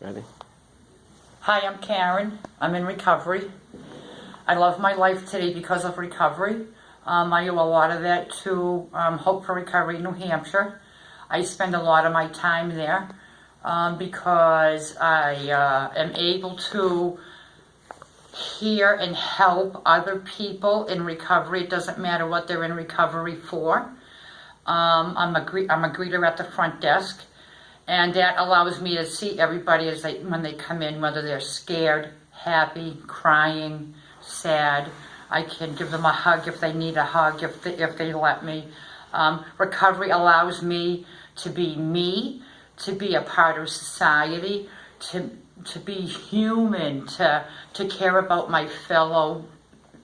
Ready? Hi, I'm Karen. I'm in recovery. I love my life today because of recovery. Um, I owe a lot of that to um, Hope for Recovery New Hampshire. I spend a lot of my time there um, because I uh, am able to hear and help other people in recovery. It doesn't matter what they're in recovery for. Um, I'm, a I'm a greeter at the front desk. And that allows me to see everybody as they, when they come in, whether they're scared, happy, crying, sad. I can give them a hug if they need a hug, if they, if they let me. Um, recovery allows me to be me, to be a part of society, to to be human, to to care about my fellow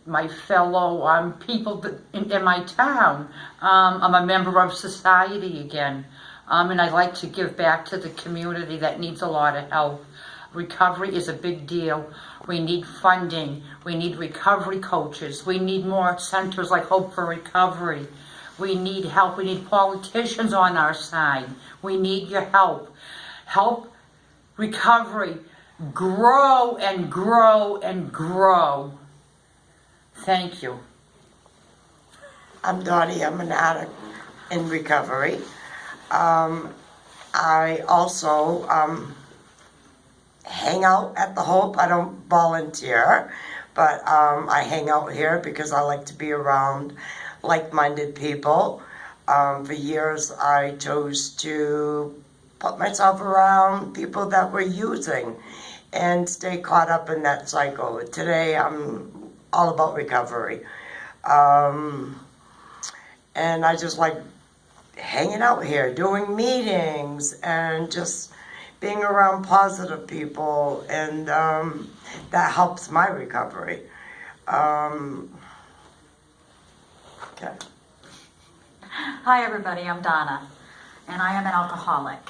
my fellow um, people in, in my town. Um, I'm a member of society again. Um, and I like to give back to the community that needs a lot of help. Recovery is a big deal. We need funding. We need recovery coaches. We need more centers like Hope for Recovery. We need help. We need politicians on our side. We need your help. Help recovery grow and grow and grow. Thank you. I'm Dottie. I'm an addict in recovery. Um, I also um, hang out at the Hope. I don't volunteer, but um, I hang out here because I like to be around like-minded people. Um, for years, I chose to put myself around people that were using and stay caught up in that cycle. Today, I'm all about recovery. Um, and I just like hanging out here, doing meetings, and just being around positive people, and um, that helps my recovery. Um, okay. Hi, everybody. I'm Donna, and I am an alcoholic.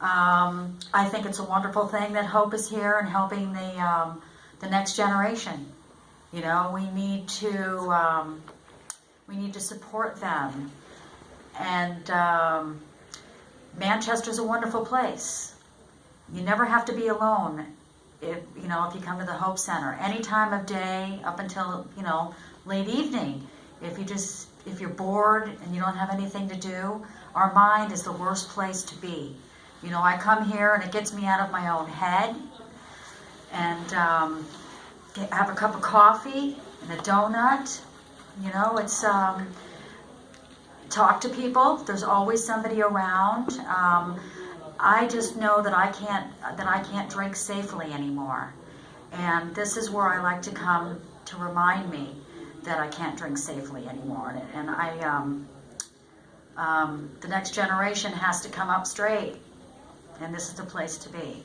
Um, I think it's a wonderful thing that Hope is here and helping the um, the next generation. You know, we need to um, we need to support them, and um, Manchester's a wonderful place. You never have to be alone. If you know, if you come to the Hope Center, any time of day up until you know late evening, if you just if you're bored and you don't have anything to do, our mind is the worst place to be. You know, I come here and it gets me out of my own head, and um, get, have a cup of coffee and a donut. You know, it's um, talk to people. There's always somebody around. Um, I just know that I can't that I can't drink safely anymore, and this is where I like to come to remind me that I can't drink safely anymore. And, I, um, um, the next generation has to come up straight, and this is the place to be.